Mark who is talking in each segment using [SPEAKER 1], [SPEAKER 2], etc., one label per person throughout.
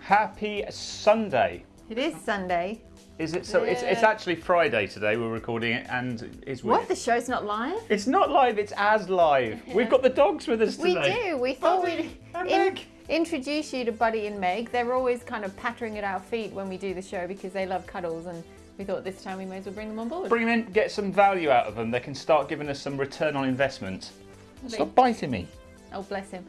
[SPEAKER 1] Happy Sunday.
[SPEAKER 2] It is Sunday.
[SPEAKER 1] Is it so? It's, it's actually Friday today. We're recording it, and it's
[SPEAKER 2] What? The show's not live?
[SPEAKER 1] It's not live. It's as live. We've got the dogs with us today.
[SPEAKER 2] We do. We thought
[SPEAKER 1] Buddy
[SPEAKER 2] we'd in- introduce you to Buddy and Meg. They're always kind of pattering at our feet when we do the show because they love cuddles, and we thought this time we may as well bring them on board.
[SPEAKER 1] Bring them in, get some value out of them. They can start giving us some return on investment. Stop biting me.
[SPEAKER 2] Oh, bless him.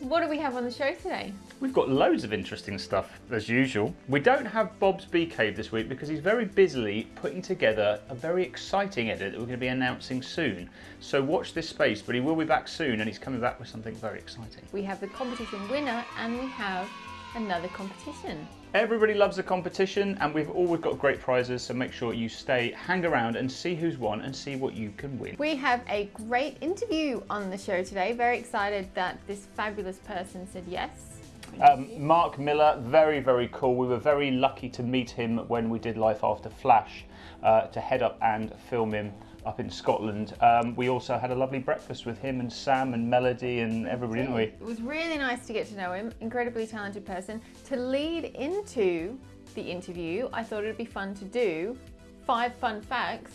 [SPEAKER 2] What do we have on the show today?
[SPEAKER 1] We've got loads of interesting stuff as usual. We don't have Bob's Bee Cave this week because he's very busily putting together a very exciting edit that we're going to be announcing soon. So watch this space, but he will be back soon and he's coming back with something very exciting.
[SPEAKER 2] We have the competition winner, and we have another competition.
[SPEAKER 1] Everybody loves a competition and we've always got great prizes, so make sure you stay, hang around and see who's won and see what you can win.
[SPEAKER 2] We have a great interview on the show today. Very excited that this fabulous person said yes.
[SPEAKER 1] Um, Mark Millar, very, very cool. We were very lucky to meet him when we did Life After Flash uh, to head up and film him up in Scotland. Um, we also had a lovely breakfast with him and Sam and Melody and everybody, didn't we?
[SPEAKER 2] It was really nice to get to know him. Incredibly talented person. To lead into the interview, I thought it'd be fun to do five fun facts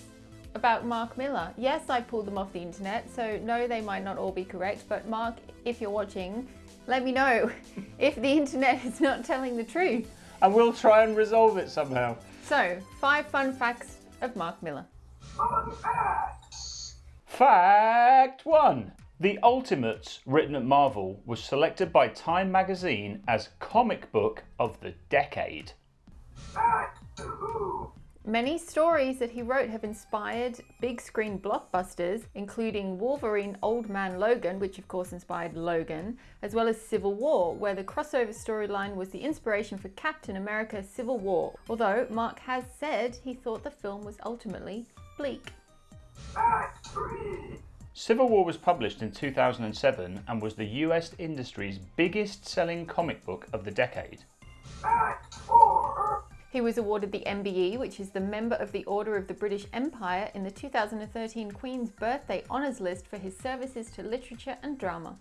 [SPEAKER 2] about Mark Millar. Yes, I pulled them off the internet, so no, they might not all be correct. But Mark, if you're watching, let me know if the internet is not telling the truth.
[SPEAKER 1] And we'll try and resolve it somehow.
[SPEAKER 2] So, five fun facts of Mark Millar.
[SPEAKER 1] Fact one. The Ultimates, written at Marvel, was selected by Time magazine as comic book of the decade.
[SPEAKER 2] Many stories that he wrote have inspired big screen blockbusters, including Wolverine Old Man Logan, which of course inspired Logan, as well as Civil War, where the crossover storyline was the inspiration for Captain America Civil War. Although Mark has said he thought the film was ultimately bleak.
[SPEAKER 1] Civil War was published in 2007 and was the US industry's biggest selling comic book of the decade.
[SPEAKER 2] He was awarded the MBE, which is the Member of the Order of the British Empire, in the 2013 Queen's Birthday Honours List for his services to literature and drama.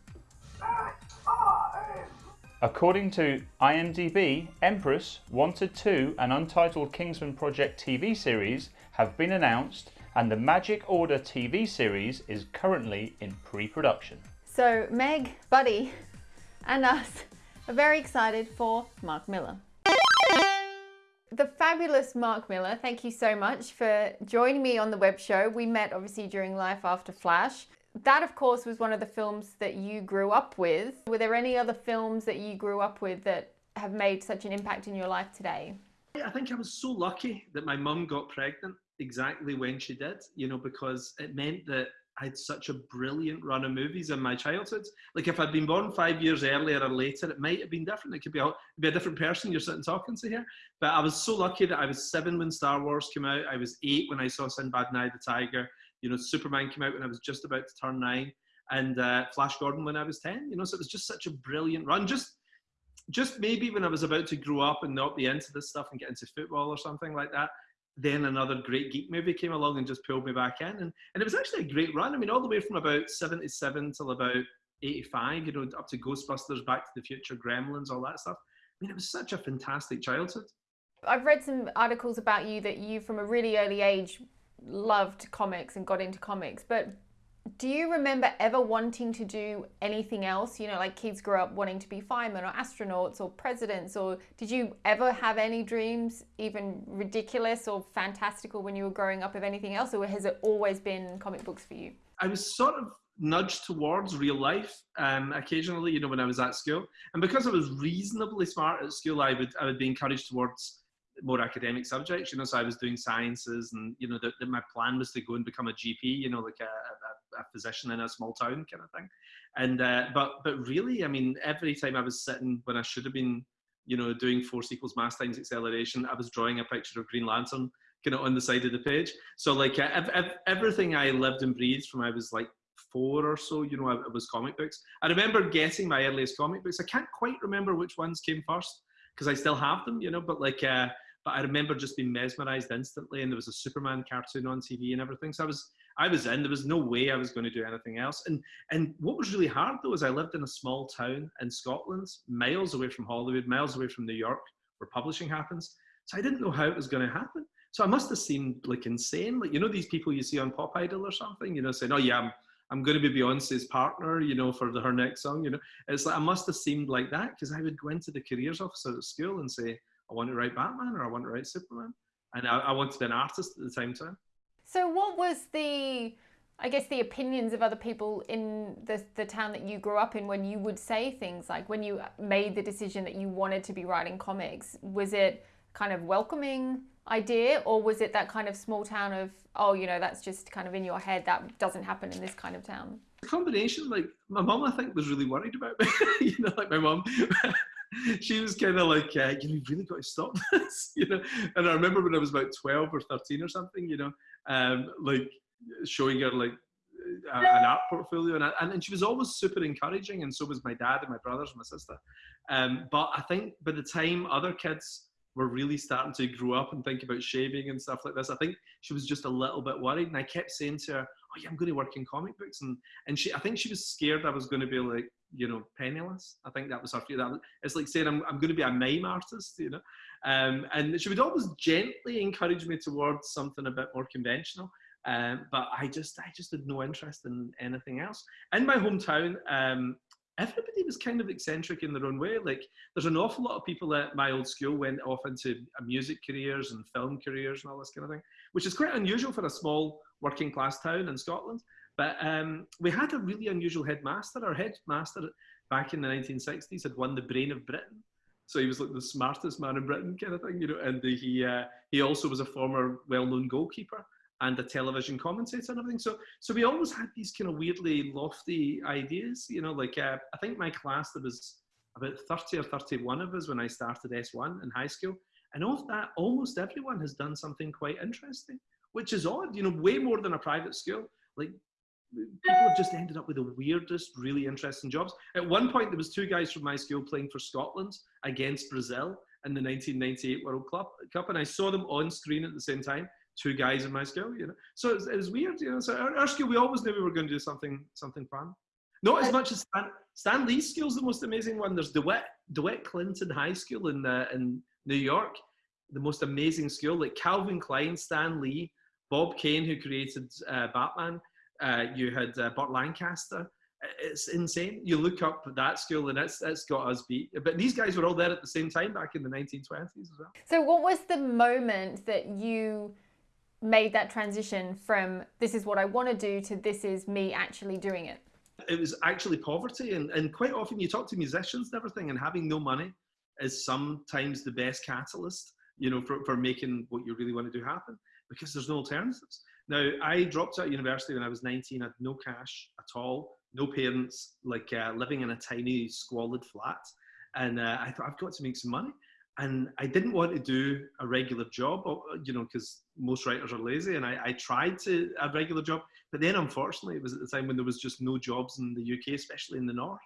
[SPEAKER 1] According to IMDb, Empress, Wanted 2, and Untitled Kingsman Project TV series have been announced, and the Magic Order TV series is currently in pre production.
[SPEAKER 2] So, Meg, Buddy, and us are very excited for Mark Millar. The fabulous Mark Millar, thank you so much for joining me on the web show. We met obviously during Life After Flash. That, of course, was one of the films that you grew up with. Were there any other films that you grew up with that have made such an impact in your life today?
[SPEAKER 3] I think I was so lucky that my mum got pregnant exactly when she did, you know, because it meant that I had such a brilliant run of movies in my childhood. Like if I'd been born five years earlier or later, it might have been different. It could be a, be a different person you're sitting talking to here. But I was so lucky that I was seven when Star Wars came out. I was eight when I saw Sinbad and I the Tiger. You know, Superman came out when I was just about to turn nine, and uh, Flash Gordon when I was ten. You know, so it was just such a brilliant run. Just just maybe when I was about to grow up and not be into this stuff and get into football or something like that, then another great geek movie came along and just pulled me back in. And, and it was actually a great run. I mean, all the way from about 77 till about 85, you know, up to Ghostbusters, Back to the Future, Gremlins, all that stuff. I mean, it was such a fantastic childhood.
[SPEAKER 2] I've read some articles about you that you, from a really early age, loved comics and got into comics. But do you remember ever wanting to do anything else? You know, like kids grow up wanting to be firemen or astronauts or presidents. Or did you ever have any dreams, even ridiculous or fantastical, when you were growing up of anything else? Or has it always been comic books for you?
[SPEAKER 3] I was sort of nudged towards real life um, occasionally, you know, when I was at school. And because I was reasonably smart at school, I would I would be encouraged towards more academic subjects, you know. So I was doing sciences, and you know, that that my plan was to go and become a GP, you know, like a, a, a physician in a small town kind of thing. And uh, but but really, I mean, every time I was sitting when I should have been, you know, doing force equals mass times acceleration, I was drawing a picture of Green Lantern kind of on the side of the page. So like uh, ev- ev- everything I lived and breathed from I was like four or so, you know, it was comic books. I remember getting my earliest comic books. I can't quite remember which ones came first because I still have them, you know, but like, uh, but I remember just being mesmerized instantly. And there was a Superman cartoon on TV and everything. So I was, I was in. There was no way I was going to do anything else. And and what was really hard though is I lived in a small town in Scotland, miles away from Hollywood, miles away from New York, where publishing happens. So I didn't know how it was going to happen. So I must have seemed like insane. Like you know these people you see on Pop Idol or something, you know, saying, "Oh yeah, I'm I'm going to be Beyonce's partner," you know, for the, her next song. You know, it's like I must have seemed like that because I would go into the careers officer at school and say, "I want to write Batman" or "I want to write Superman," and I, I wanted to be an artist at the same time.
[SPEAKER 2] So what was the I guess the opinions of other people in the, the town that you grew up in when you would say things like when you made the decision that you wanted to be writing comics, was it kind of welcoming idea or was it that kind of small town of, oh, you know, that's just kind of in your head, that doesn't happen in this kind of town?
[SPEAKER 3] A combination, like my mom, I think, was really worried about me. you know, like my mom. she was kind of like, uh, you really got to stop this, you know. And I remember when I was about 12 or 13 or something, you know, um, like showing her like a, an art portfolio, and, and, and she was always super encouraging, and so was my dad and my brothers and my sister. Um, but I think by the time other kids were really starting to grow up and think about shaving and stuff like this, I think she was just a little bit worried, and I kept saying to her, "Oh yeah, I'm going to work in comic books," and and she, I think she was scared I was going to be like, you know, penniless. I think that was her fear. That it's like saying I'm, I'm going to be a mime artist, you know. Um, and she would always gently encourage me towards something a bit more conventional. Um, but I just, I just had no interest in anything else. In my hometown, um, everybody was kind of eccentric in their own way. Like, there's an awful lot of people at my old school went off into music careers and film careers and all this kind of thing, which is quite unusual for a small working class town in Scotland. But um, we had a really unusual headmaster. Our headmaster back in the 1960s had won the Brain of Britain. So he was like the smartest man in Britain, kind of thing, you know. And he uh, he also was a former well-known goalkeeper and a television commentator and everything. So so we always had these kind of weirdly lofty ideas, you know. Like uh, I think my class there was about 30 or 31 of us when I started S1 in high school, and of that, almost everyone has done something quite interesting, which is odd, you know, way more than a private school. Like people have just ended up with the weirdest, really interesting jobs. At one point, there was two guys from my school playing for Scotland against Brazil in the 1998 World Cup, and I saw them on screen at the same time. Two guys in my school, you know. So it was, it was weird, you know. So our, our, school, we always knew we were going to do something, something fun. Not as much as Stan, Stan Lee's school's the most amazing one. There's DeWitt, DeWitt Clinton High School in uh, in New York, the most amazing school. Like Calvin Klein, Stan Lee, Bob Kane, who created uh, Batman uh, you had uh, Burt Lancaster. It's insane. You look up that school and it's, it's got us beat. But these guys were all there at the same time back in the 1920s as well.
[SPEAKER 2] So, what was the moment that you made that transition from this is what I want to do to this is me actually doing it?
[SPEAKER 3] It was actually poverty. And, and quite often you talk to musicians and everything, and having no money is sometimes the best catalyst, you know, for, for making what you really want to do happen because there's no alternatives. Now, I dropped out of university when I was 19. I had no cash at all, no parents, like uh, living in a tiny, squalid flat. And uh, I thought, I've got to make some money. And I didn't want to do a regular job, uh, you know, because most writers are lazy. And I, I tried to a regular job. But then, unfortunately, it was at the time when there was just no jobs in the UK, especially in the north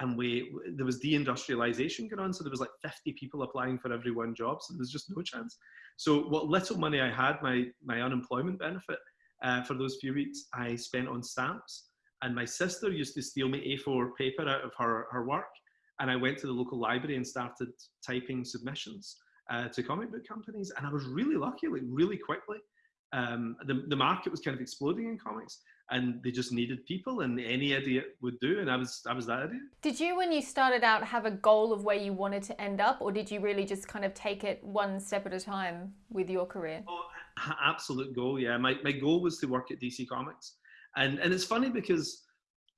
[SPEAKER 3] and we there was deindustrialization going on so there was like 50 people applying for every one job so there's just no chance. So what little money i had my my unemployment benefit uh, for those few weeks i spent on stamps and my sister used to steal me a4 paper out of her, her work and i went to the local library and started typing submissions uh, to comic book companies and i was really lucky like really quickly. Um, the, the market was kind of exploding in comics and they just needed people and any idiot would do and i was i was that idiot
[SPEAKER 2] did you when you started out have a goal of where you wanted to end up or did you really just kind of take it one step at a time with your career?
[SPEAKER 3] Oh, absolute goal yeah. My, my goal was to work at dc comics. And and it's funny because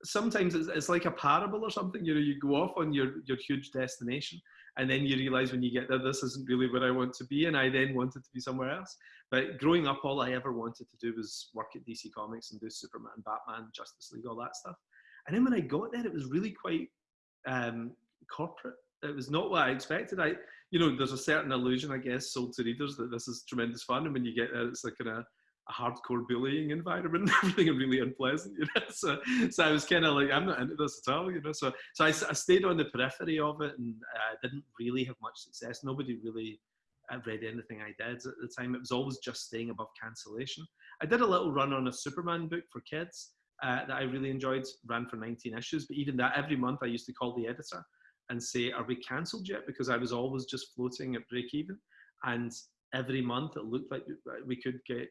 [SPEAKER 3] sometimes it's, it's like a parable or something you know you go off on your your huge destination and then you realize when you get there this isn't really where i want to be and i then wanted to be somewhere else but growing up, all I ever wanted to do was work at DC Comics and do Superman, Batman, Justice League, all that stuff. And then when I got there, it was really quite um, corporate. It was not what I expected. I, you know, there's a certain illusion, I guess, sold to readers that this is tremendous fun, and when you get there, it's like a, a hardcore bullying environment, and everything and really unpleasant, you know. So, so I was kind of like, I'm not into this at all, you know. So, so I, I stayed on the periphery of it and uh, didn't really have much success. Nobody really read anything I did at the time. It was always just staying above cancellation. I did a little run on a Superman book for kids uh, that I really enjoyed, ran for 19 issues. But even that, every month I used to call the editor and say, Are we cancelled yet? Because I was always just floating at break even. And every month it looked like we could get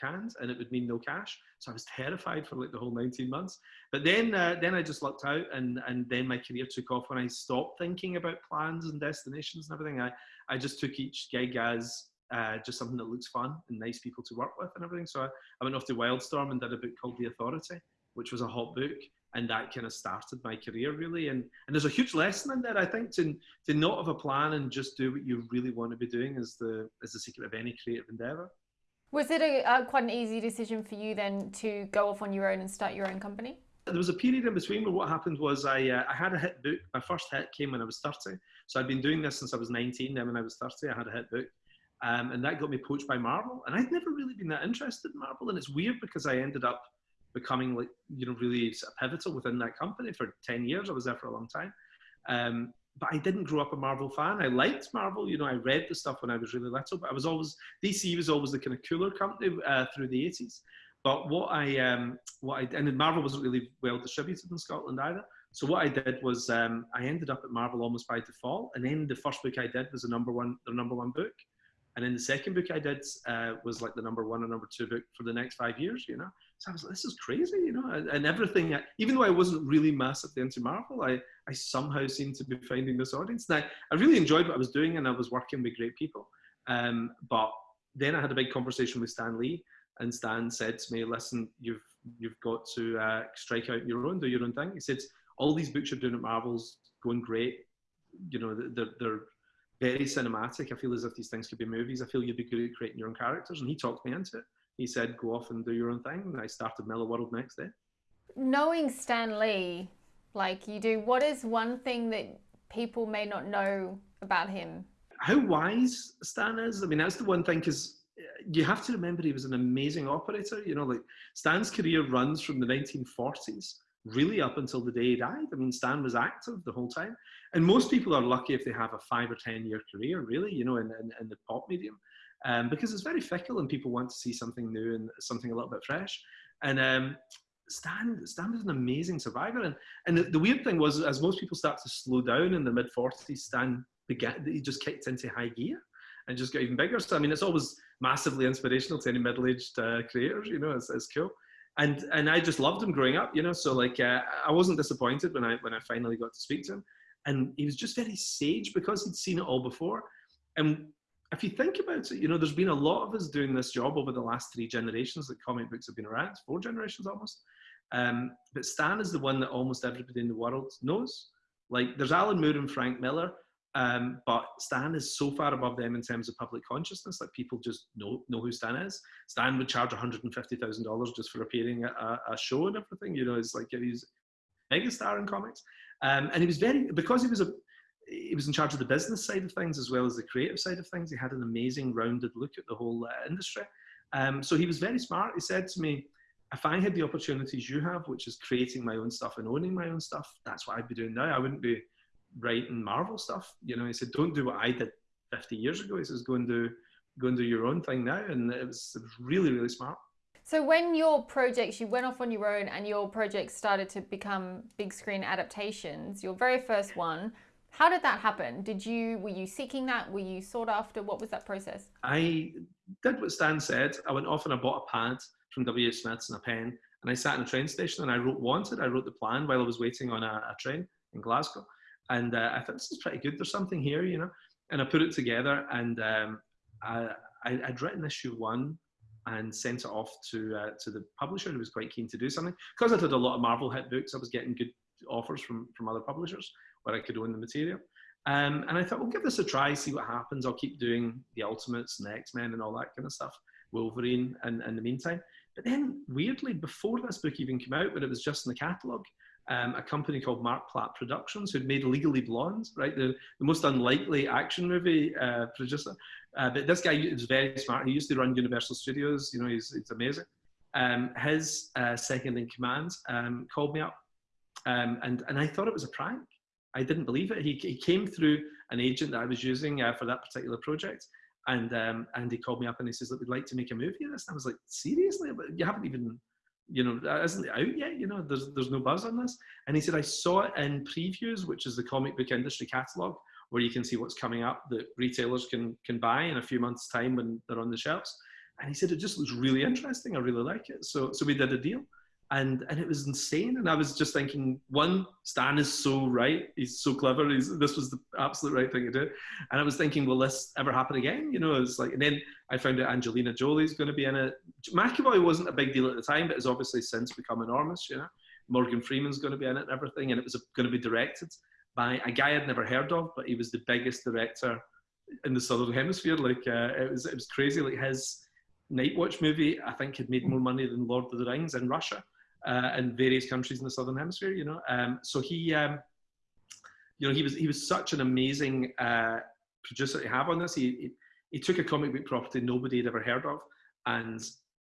[SPEAKER 3] canned and it would mean no cash. So I was terrified for like the whole 19 months. But then uh, then I just lucked out and, and then my career took off when I stopped thinking about plans and destinations and everything. I, I just took each gig as uh, just something that looks fun and nice people to work with and everything. So I, I went off to Wildstorm and did a book called The Authority, which was a hot book. And that kind of started my career really. And, and there's a huge lesson in there, I think, to, to not have a plan and just do what you really want to be doing is the, is the secret of any creative endeavor.
[SPEAKER 2] Was it a, quite an easy decision for you then to go off on your own and start your own company?
[SPEAKER 3] There was a period in between where what happened was I, uh, I had a hit book. My first hit came when I was 30. So I'd been doing this since I was 19. Then when I was 30, I had a hit book. Um, and that got me poached by Marvel. And I'd never really been that interested in Marvel. And it's weird because I ended up becoming like, you know, really pivotal within that company for 10 years. I was there for a long time. Um, but I didn't grow up a Marvel fan. I liked Marvel, you know, I read the stuff when I was really little, but I was always, DC was always the kind of cooler company uh, through the 80s. But what I, um, what I, and Marvel wasn't really well distributed in Scotland either. So what I did was um, I ended up at Marvel almost by default, and then the first book I did was the number one, the number one book, and then the second book I did uh, was like the number one or number two book for the next five years, you know. So I was like, this is crazy, you know, and, and everything. Even though I wasn't really massively into Marvel, I I somehow seemed to be finding this audience. Now I really enjoyed what I was doing, and I was working with great people. Um, but then I had a big conversation with Stan Lee, and Stan said to me, "Listen, you've you've got to uh, strike out your own, do your own thing." He said, "All these books you're doing at Marvel's going great. You know, they're, they're very cinematic. I feel as if these things could be movies. I feel you'd be good at creating your own characters. And he talked me into it. He said, go off and do your own thing. And I started Millarworld next day.
[SPEAKER 2] Knowing Stan Lee, like you do, what is one thing that people may not know about him?
[SPEAKER 3] How wise Stan is. I mean, that's the one thing because you have to remember he was an amazing operator. You know, like Stan's career runs from the 1940s really up until the day he died. I mean, Stan was active the whole time. And most people are lucky if they have a five or 10 year career, really, you know, in, in, in the pop medium, um, because it's very fickle and people want to see something new and something a little bit fresh. And um, Stan, Stan was an amazing survivor. And, and the, the, weird thing was, as most people start to slow down in the mid 40s, Stan began, he just kicked into high gear and just got even bigger. So, I mean, it's always massively inspirational to any middle aged uh, creators, you know, it's, it's cool and and I just loved him growing up, you know. So like uh, I wasn't disappointed when I when I finally got to speak to him, and he was just very sage because he'd seen it all before. And if you think about it, you know, there's been a lot of us doing this job over the last three generations that comic books have been around, four generations almost. Um, but Stan is the one that almost everybody in the world knows. Like there's Alan Moore and Frank Miller, um, but Stan is so far above them in terms of public consciousness that people just know know who Stan is. Stan would charge one hundred and fifty thousand dollars just for appearing at a, a, show and everything. You know, it's like he's a megastar in comics, um, and he was very because he was a he was in charge of the business side of things as well as the creative side of things. He had an amazing rounded look at the whole uh, industry. Um, so he was very smart. He said to me, if I had the opportunities you have, which is creating my own stuff and owning my own stuff, that's what I'd be doing now. I wouldn't be writing Marvel stuff. You know, he said, "Don't do what I did 50 years ago." He says, "Go and do, go and do your own thing now." And it was, it was really, really smart.
[SPEAKER 2] So when your projects, you went off on your own, and your projects started to become big screen adaptations. Your very first one. How did that happen? Did you were you seeking that? Were you sought after? What was that process?
[SPEAKER 3] I did what Stan said. I went off and I bought a pad from W. Smith's and a pen, and I sat in a train station and I wrote wanted. I wrote the plan while I was waiting on a, a train in Glasgow. And uh, I thought this is pretty good. There's something here, you know. And I put it together, and um, I, would written issue one and sent it off to uh, to the publisher who was quite keen to do something. Because I did a lot of Marvel hit books, I was getting good offers from from other publishers where I could own the material. Um, and I thought, we'll give this a try, see what happens. I'll keep doing the Ultimates and X Men and all that kind of stuff, Wolverine, and in the meantime. But then, weirdly, before this book even came out, when it was just in the catalogue, um, a company called Mark Platt Productions, who'd made Legally Blonde, right? The, the most unlikely action movie uh, producer. Uh, but this guy is very smart. He used to run Universal Studios. You know, he's, he's amazing. Um, his uh, second in command um, called me up, um, and and I thought it was a prank. I didn't believe it. He, he came through an agent that I was using uh, for that particular project, And um, and he called me up and he says, "Look, we'd like to make a movie of this." And I was like, "Seriously? But you haven't even, you know, isn't out yet? You know, there's there's no buzz on this." And he said, "I saw it in previews, which is the comic book industry catalog, where you can see what's coming up that retailers can can buy in a few months' time when they're on the shelves." And he said, "It just looks really interesting. I really like it." So so we did a deal and and it was insane. And I was just thinking, one, Stan is so right. He's so clever. He's, this was the absolute right thing to do. And I was thinking, will this ever happen again? You know, it's like, and then I found out Angelina Jolie's going to be in it. McAvoy wasn't a big deal at the time, but has obviously since become enormous. You know, Morgan Freeman's going to be in it and everything, and it was going to be directed by a guy I'd never heard of, but he was the biggest director in the southern hemisphere. Like uh, it was, it was crazy. Like his Night Watch movie, I think, had made more money than Lord of the Rings in Russia uh, in various countries in the southern hemisphere. You know, um, so he, um, you know, he was he was such an amazing uh, producer to have on this. He, he, he took a comic book property nobody had ever heard of and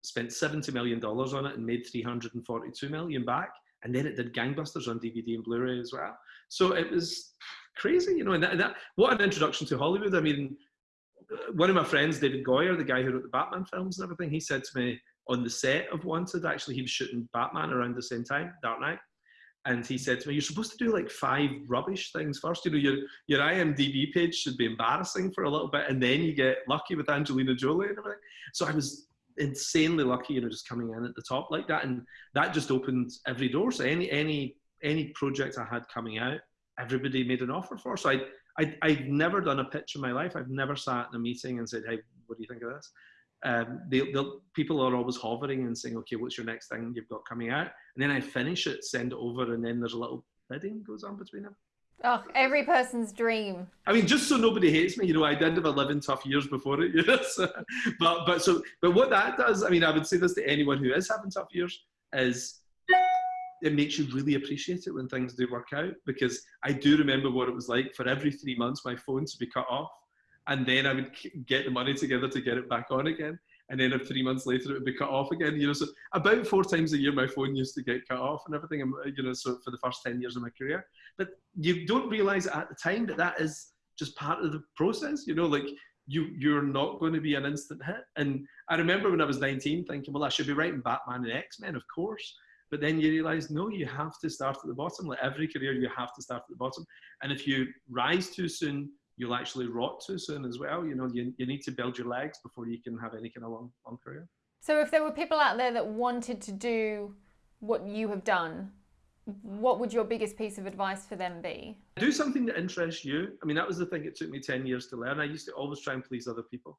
[SPEAKER 3] spent seventy million dollars on it and made three hundred and forty-two million back. And then it did gangbusters on DVD and Blu-ray as well. So it was crazy, you know. And that, that what an introduction to Hollywood. I mean, one of my friends, David Goyer, the guy who wrote the Batman films and everything, he said to me, on the set of Wanted. Actually, he was shooting Batman around the same time, Dark Knight. And he said to me, "You're supposed to do like five rubbish things first. You know, your your IMDb page should be embarrassing for a little bit, and then you get lucky with Angelina Jolie and everything." So I was insanely lucky, you know, just coming in at the top like that, and that just opened every door. So any any any project I had coming out, everybody made an offer for. So I I I've never done a pitch in my life. I've never sat in a meeting and said, "Hey, what do you think of this?" Um, they, people are always hovering and saying, okay, what's your next thing you've got coming out? And then I finish it, send it over, and then there's a little bidding goes on between them.
[SPEAKER 2] Oh, every person's dream.
[SPEAKER 3] I mean, just so nobody hates me, you know, I did have 11 tough years before it, you know. So, but but so but what that does, I mean, I would say this to anyone who is having tough years is it makes you really appreciate it when things do work out because I do remember what it was like for every three months my phone to be cut off and then I would get the money together to get it back on again. And then three months later, it would be cut off again. You know, so about four times a year, my phone used to get cut off and everything. Um, you know, so for the first ten years of my career, but you don't realize at the time that that is just part of the process. You know, like you you're not going to be an instant hit. And I remember when I was 19, thinking, well, I should be writing Batman and X Men, of course. But then you realize, no, you have to start at the bottom. Like every career, you have to start at the bottom. And if you rise too soon, you'll actually rot too soon as well. You know, you, you need to build your legs before you can have any kind of long, long career.
[SPEAKER 2] So if there were people out there that wanted to do what you have done, what would your biggest piece of advice for them be?
[SPEAKER 3] Do something that interests you. I mean, that was the thing it took me 10 years to learn. I used to always try and please other people.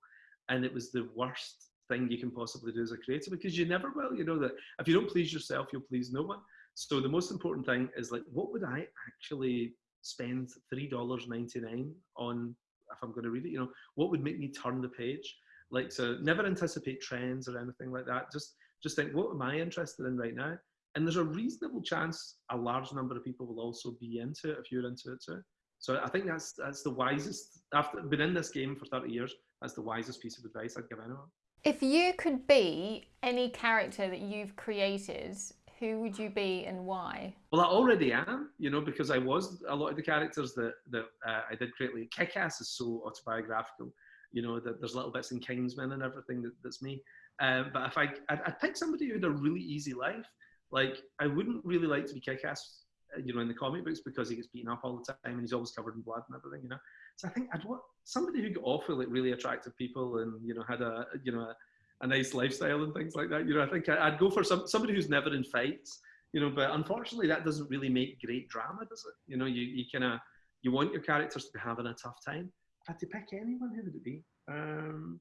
[SPEAKER 3] And it was the worst thing you can possibly do as a creator because you never will. You know that if you don't please yourself, you'll please no one. So the most important thing is like, what would I actually spend three dollars ninety nine on if I'm going to read it. You know, what would make me turn the page? Like, so never anticipate trends or anything like that. Just just think, what am I interested in right now? And there's a reasonable chance a large number of people will also be into it if you're into it too. So I think that's that's the wisest. After been in this game for 30 years, that's the wisest piece of advice I'd give anyone.
[SPEAKER 2] If you could be any character that you've created who would you be and why?
[SPEAKER 3] Well, I already am, you know, because I was a lot of the characters that that uh, I did create. Like Kick-Ass is so autobiographical, you know, that there's little bits in Kingsman and everything that, that's me. Um, but if I, I'd, I'd, pick somebody who had a really easy life. Like I wouldn't really like to be Kick-Ass, uh, you know, in the comic books because he gets beaten up all the time and he's always covered in blood and everything, you know. So I think I'd want somebody who got off with like really attractive people and you know had a you know a, a nice lifestyle and things like that. You know, I think I'd go for some somebody who's never in fights. You know, but unfortunately, that doesn't really make great drama, does it? You know, you, you kind of you want your characters to be having a tough time. If I had to pick anyone, who would it be? Um,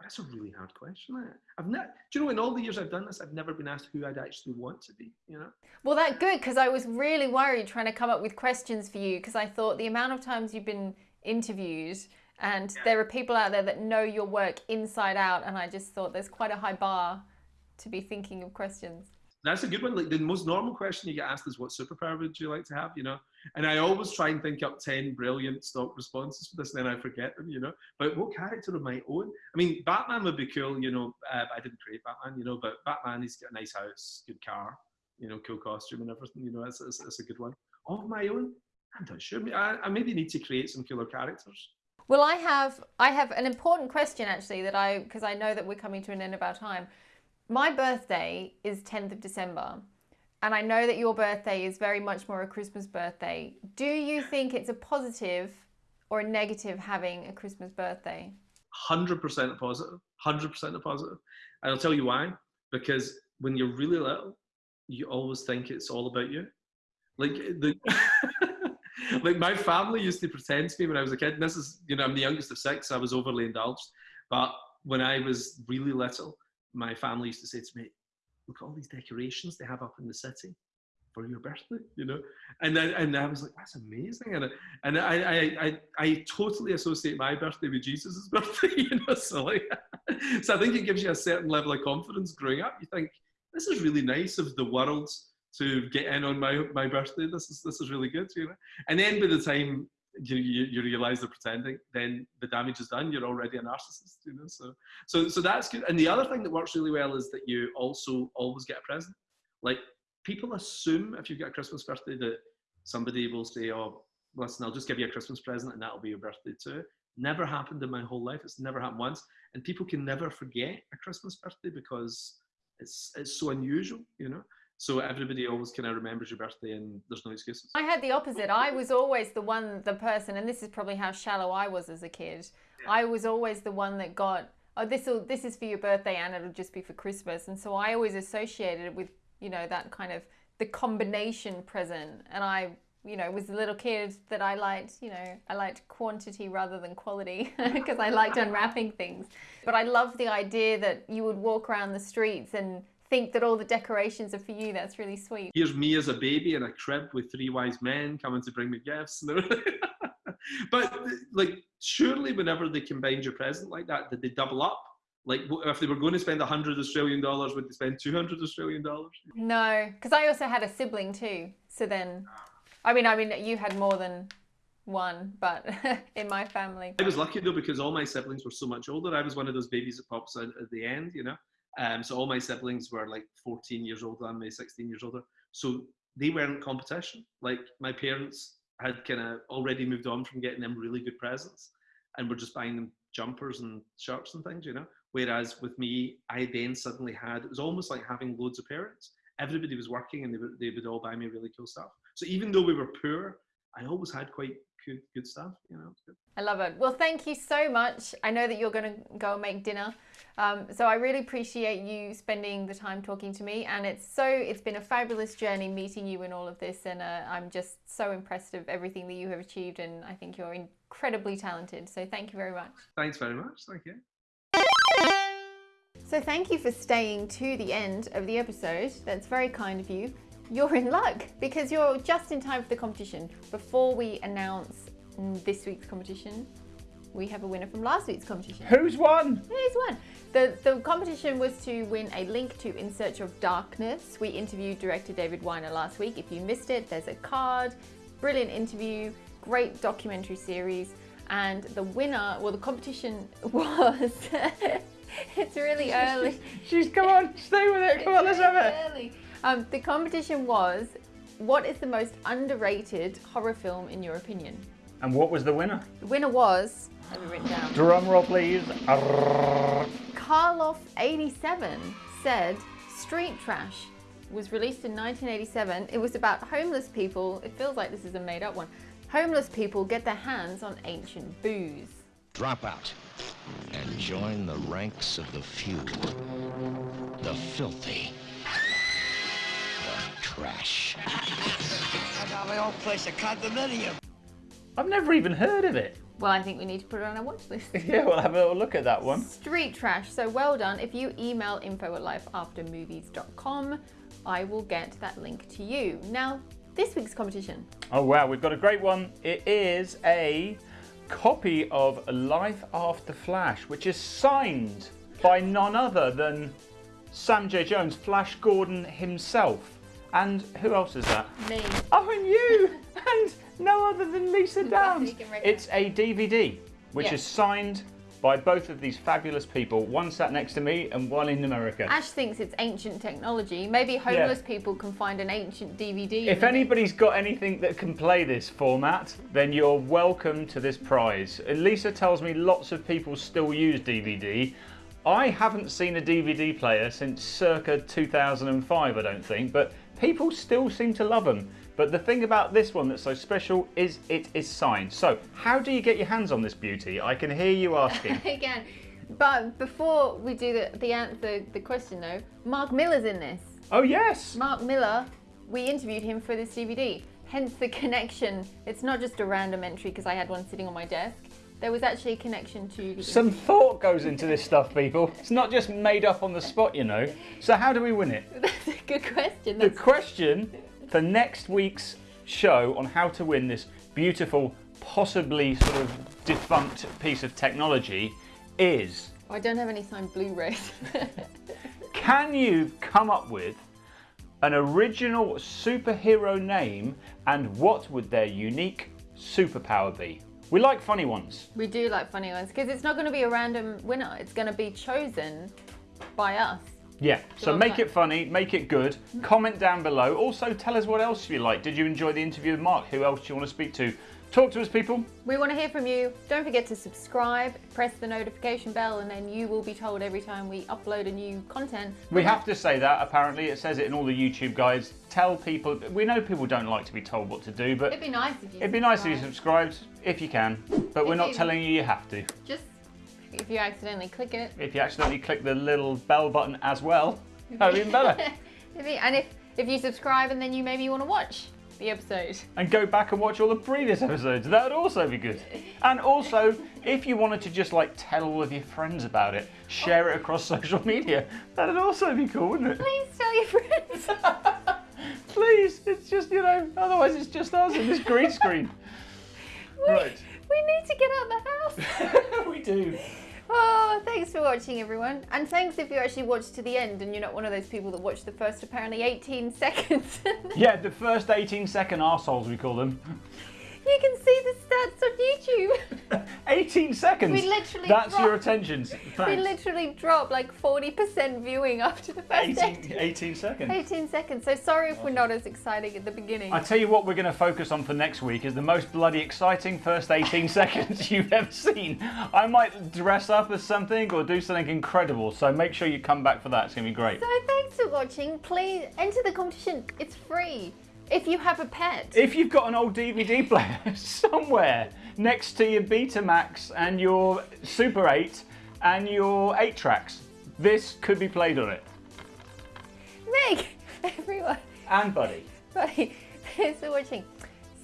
[SPEAKER 3] that's a really hard question. I've not. Do you know? In all the years I've done this, I've never been asked who I'd actually want to be. You know.
[SPEAKER 2] Well, that's good because I was really worried trying to come up with questions for you because I thought the amount of times you've been interviewed and yeah. there are people out there that know your work inside out, and I just thought there's quite a high bar to be thinking of questions.
[SPEAKER 3] That's a good one. Like the most normal question you get asked is, "What superpower would you like to have?" You know, and I always try and think up ten brilliant stock responses for this, and then I forget them. You know, but what character of my own? I mean, Batman would be cool. You know, uh, I didn't create Batman. You know, but Batman, he's got a nice house, good car, you know, cool costume and everything. You know, it's, it's, it's a good one. Of my own, I'm not sure. I, I maybe need to create some killer characters.
[SPEAKER 2] Well, I have I have an important question actually that I because I know that we're coming to an end of our time. My birthday is 10th of December. And I know that your birthday is very much more a Christmas birthday. Do you think it's a positive or a negative having a Christmas birthday?
[SPEAKER 3] 100% positive. 100% a positive. And I'll tell you why. Because when you're really little, you always think it's all about you. Like the like my family used to pretend to me when I was a kid. And this is, you know, I'm the youngest of six. So I was overly indulged. But when I was really little, my family used to say to me, "Look at all these decorations they have up in the city for your birthday," you know. And then and I was like, "That's amazing," and I, and I I I, I totally associate my birthday with Jesus's birthday, you know. So like, so I think it gives you a certain level of confidence growing up. You think this is really nice of the world to get in on my my birthday. This is this is really good, you know. And then by the time you, you, you realize they're pretending, then the damage is done. You're already a narcissist, you know. So so so that's good. And the other thing that works really well is that you also always get a present. Like people assume if you've got a Christmas birthday that somebody will say, "Oh, listen, I'll just give you a Christmas present and that'll be your birthday too." Never happened in my whole life. It's never happened once. And people can never forget a Christmas birthday because it's it's so unusual, you know. So everybody always kind of remembers your birthday and there's no excuses.
[SPEAKER 2] I had the opposite. I was always the one, the person, and this is probably how shallow I was as a kid. Yeah. I was always the one that got, oh, this will, this is for your birthday and it'll just be for Christmas. And so I always associated it with, you know, that kind of the combination present. And I, you know, was a little kid that I liked, you know, I liked quantity rather than quality because I liked unwrapping things. But I loved the idea that you would walk around the streets and think that all the decorations are for you. That's really sweet.
[SPEAKER 3] Here's me as a baby in a crib with three wise men coming to bring me gifts. but like, surely whenever they combined your present like that, did they double up? Like, if they were going to spend a hundred Australian dollars, would they spend two hundred Australian dollars?
[SPEAKER 2] No, because I also had a sibling too. So then, I mean, I mean, you had more than one, but in my family.
[SPEAKER 3] I was lucky though because all my siblings were so much older. I was one of those babies that pops out at the end, you know. Um, so all my siblings were like 14 years older than me, 16 years older. So they weren't competition. Like my parents had kind of already moved on from getting them really good presents and were just buying them jumpers and shirts and things, you know. Whereas with me, I then suddenly had, it was almost like having loads of parents. Everybody was working and they would, they would all buy me really cool stuff. So even though we were poor, I always had quite good, good stuff, you know.
[SPEAKER 2] I love it. Well, thank you so much. I know that you're going to go and make dinner. Um, so I really appreciate you spending the time talking to me, and it's so it's been a fabulous journey meeting you in all of this, and uh, I'm just so impressed of everything that you have achieved, and I think you're incredibly talented. So thank you very much.
[SPEAKER 3] Thanks very much. Thank you.
[SPEAKER 2] So thank you for staying to the end of the episode. That's very kind of you. You're in luck because you're just in time for the competition. Before we announce this week's competition, we have a winner from last week's competition.
[SPEAKER 1] Who's won?
[SPEAKER 2] Who's won? The, the competition was to win a link to In Search of Darkness. We interviewed director David Weiner last week. If you missed it, there's a card. Brilliant interview, great documentary series. And the winner, well, the competition was. it's really early.
[SPEAKER 1] She's, come on, stay with it. Come on, let's have it.
[SPEAKER 2] Early. Um, the competition was what is the most underrated horror film in your opinion?
[SPEAKER 1] And what was the winner?
[SPEAKER 2] The winner was, let me write down.
[SPEAKER 1] Drum roll, please.
[SPEAKER 2] Karloff87 said Street Trash was released in 1987. It was about homeless people. It feels like this is a made up one. Homeless people get their hands on ancient booze.
[SPEAKER 4] Drop out and join the ranks of the few, the filthy, the trash.
[SPEAKER 5] I got my own place, a condominium.
[SPEAKER 1] I've never even heard of it.
[SPEAKER 2] Well, I think we need to put it on our watch list.
[SPEAKER 1] yeah, we'll have a little look at that one.
[SPEAKER 2] Street Trash. So well done. If you email info at lifeaftermovies.com, I will get that link to you. Now, this week's competition.
[SPEAKER 1] Oh, wow. We've got a great one. It is a copy of Life After Flash, which is signed by none other than Sam J. Jones, Flash Gordon himself. And who else is that?
[SPEAKER 2] Me.
[SPEAKER 1] Oh, and you! and no other than Lisa Downs. it's a DVD, which is signed by both of these fabulous people. One sat next to me and one in America.
[SPEAKER 2] Ash thinks it's ancient technology. Maybe homeless people can find an ancient DVD.
[SPEAKER 1] If anybody's got anything that can play this format, then you're welcome to this prize. Lisa tells me lots of people still use DVD. I haven't seen a DVD player since circa 2005, I don't think, but people still seem to love them. But the thing about this one that's so special is it is signed. So, how do you get your hands on this beauty? I can hear you asking.
[SPEAKER 2] Again, but before we do the the answer the question though, Mark Millar's in this.
[SPEAKER 1] oh, yes!
[SPEAKER 2] Mark Millar, we interviewed him for this DVD. Hence the connection. It's not just a random entry because I had one sitting on my desk. There was actually a connection to the.
[SPEAKER 1] Some thought goes into this stuff, people. It's not just made up on the spot, you know. So, how do we win it?
[SPEAKER 2] That's a good question.
[SPEAKER 1] The question for next week's show on how to win this beautiful, possibly sort of defunct piece of technology is
[SPEAKER 2] I don't have any signed Blu-rays.
[SPEAKER 1] can you come up with an original superhero name and what would their unique superpower be? We like funny ones.
[SPEAKER 2] we do like funny ones because it's not going to be a random winner. It's going to be chosen by us.
[SPEAKER 1] Yeah, so make it funny, make it good. Comment down below. Also, tell us what else you like. Did you enjoy the interview with Mark? Who else do you want to speak to? Talk to us, people.
[SPEAKER 2] We want to hear from you. Don't forget to subscribe, press the notification bell, and then you will be told every time we upload a new content.
[SPEAKER 1] We have to say that, apparently. It says it in all the YouTube guides. Tell people, we know people don't like to be told what to do, but
[SPEAKER 2] It'd be nice if you.
[SPEAKER 1] it'd be nice if you subscribed, if you can. But we're not
[SPEAKER 2] you-
[SPEAKER 1] telling you you have to.
[SPEAKER 2] Just if you accidentally click it.
[SPEAKER 1] If you accidentally click the little bell button as well, that'd be even better.
[SPEAKER 2] And if if you subscribe and then you maybe want to watch the episode.
[SPEAKER 1] and go back and watch all the previous episodes. That would also be good. And also, if you wanted to just like tell all of your friends about it, share it across social media, that'd also be cool, wouldn't it?
[SPEAKER 2] Please tell your friends.
[SPEAKER 1] Please, it's just, you know, otherwise it's just us and this green screen. Right.
[SPEAKER 2] We need to get out of the house.
[SPEAKER 1] we do.
[SPEAKER 2] Oh, thanks for watching, everyone. And thanks if you actually watched to the end and you're not one of those people that watched the first apparently 18 seconds.
[SPEAKER 1] Yeah, the first 18 second arseholes, we call them.
[SPEAKER 2] you can see the stats on YouTube.
[SPEAKER 1] 18 seconds.
[SPEAKER 2] We literally
[SPEAKER 1] That's your
[SPEAKER 2] dropped-
[SPEAKER 1] attention.
[SPEAKER 2] We literally dropped like 40% viewing after the first
[SPEAKER 1] 18,
[SPEAKER 2] 18,
[SPEAKER 1] 18 seconds.
[SPEAKER 2] 18 seconds. So sorry if we're not as exciting at the beginning.
[SPEAKER 1] I tell you what, we're going to focus on for next week is the most bloody exciting first 18 seconds you've ever seen. I might dress up as something or do something incredible, so make sure you come back for that. It's going to be great.
[SPEAKER 2] So thanks for watching. Please enter the competition. It's free. If you have a pet.
[SPEAKER 1] If you've got an old DVD player somewhere next to your Betamax and your Super 8 and your 8 tracks, this could be played on it.
[SPEAKER 2] Meg, everyone.
[SPEAKER 1] And Buddy.
[SPEAKER 2] Buddy, Thanks for watching.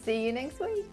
[SPEAKER 2] See you next week.